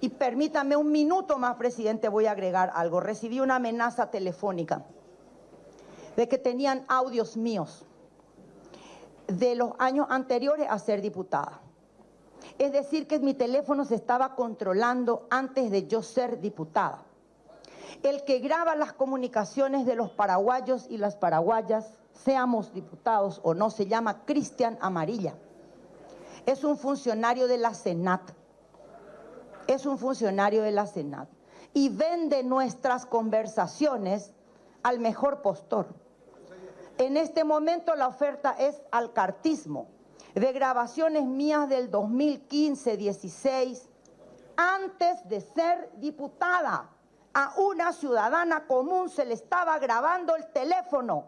Y permítame un minuto más, presidente, voy a agregar algo. Recibí una amenaza telefónica de que tenían audios míos de los años anteriores a ser diputada. Es decir, que mi teléfono se estaba controlando antes de yo ser diputada. El que graba las comunicaciones de los paraguayos y las paraguayas, seamos diputados o no, se llama Cristian Amarilla. Es un funcionario de la Senat. Es un funcionario de la Senat. Y vende nuestras conversaciones al mejor postor. En este momento la oferta es al cartismo de grabaciones mías del 2015-16, antes de ser diputada. A una ciudadana común se le estaba grabando el teléfono.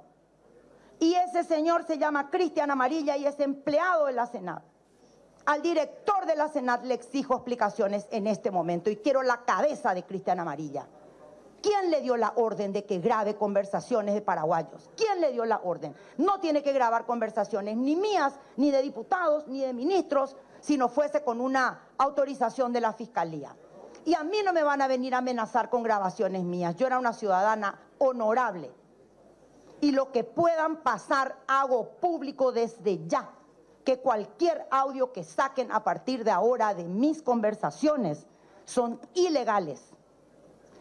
Y ese señor se llama Cristian Amarilla y es empleado de la Senat. Al director de la Senat le exijo explicaciones en este momento y quiero la cabeza de Cristian Amarilla. ¿Quién le dio la orden de que grabe conversaciones de paraguayos? ¿Quién le dio la orden? No tiene que grabar conversaciones ni mías, ni de diputados, ni de ministros, si no fuese con una autorización de la Fiscalía. Y a mí no me van a venir a amenazar con grabaciones mías. Yo era una ciudadana honorable. Y lo que puedan pasar hago público desde ya. Que cualquier audio que saquen a partir de ahora de mis conversaciones son ilegales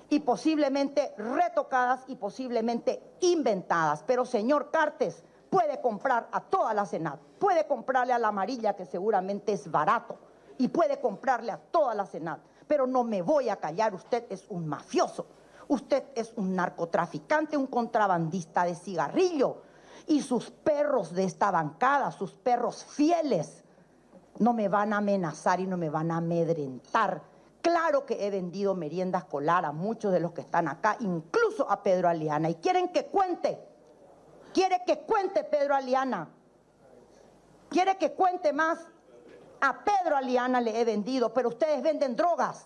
y posiblemente retocadas y posiblemente inventadas. Pero señor Cartes puede comprar a toda la Senat, puede comprarle a la amarilla que seguramente es barato y puede comprarle a toda la Senat. Pero no me voy a callar, usted es un mafioso, usted es un narcotraficante, un contrabandista de cigarrillo y sus perros de esta bancada, sus perros fieles, no me van a amenazar y no me van a amedrentar Claro que he vendido merienda escolar a muchos de los que están acá, incluso a Pedro Aliana. Y quieren que cuente. Quiere que cuente Pedro Aliana. Quiere que cuente más. A Pedro Aliana le he vendido, pero ustedes venden drogas.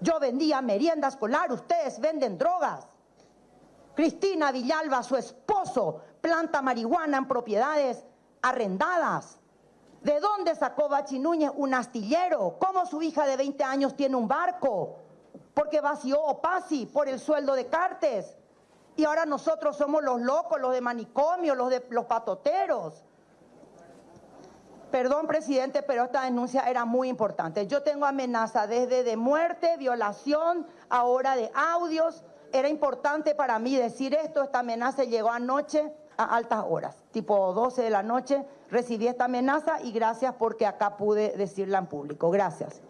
Yo vendía merienda escolar, ustedes venden drogas. Cristina Villalba, su planta marihuana en propiedades arrendadas. ¿De dónde sacó Bachi Núñez un astillero? ¿Cómo su hija de 20 años tiene un barco? Porque vació Opasi por el sueldo de Cartes. Y ahora nosotros somos los locos, los de manicomio, los de los patoteros. Perdón, presidente, pero esta denuncia era muy importante. Yo tengo amenaza desde de muerte, violación, ahora de audios. Era importante para mí decir esto. Esta amenaza llegó anoche a altas horas, tipo 12 de la noche, recibí esta amenaza y gracias porque acá pude decirla en público. Gracias.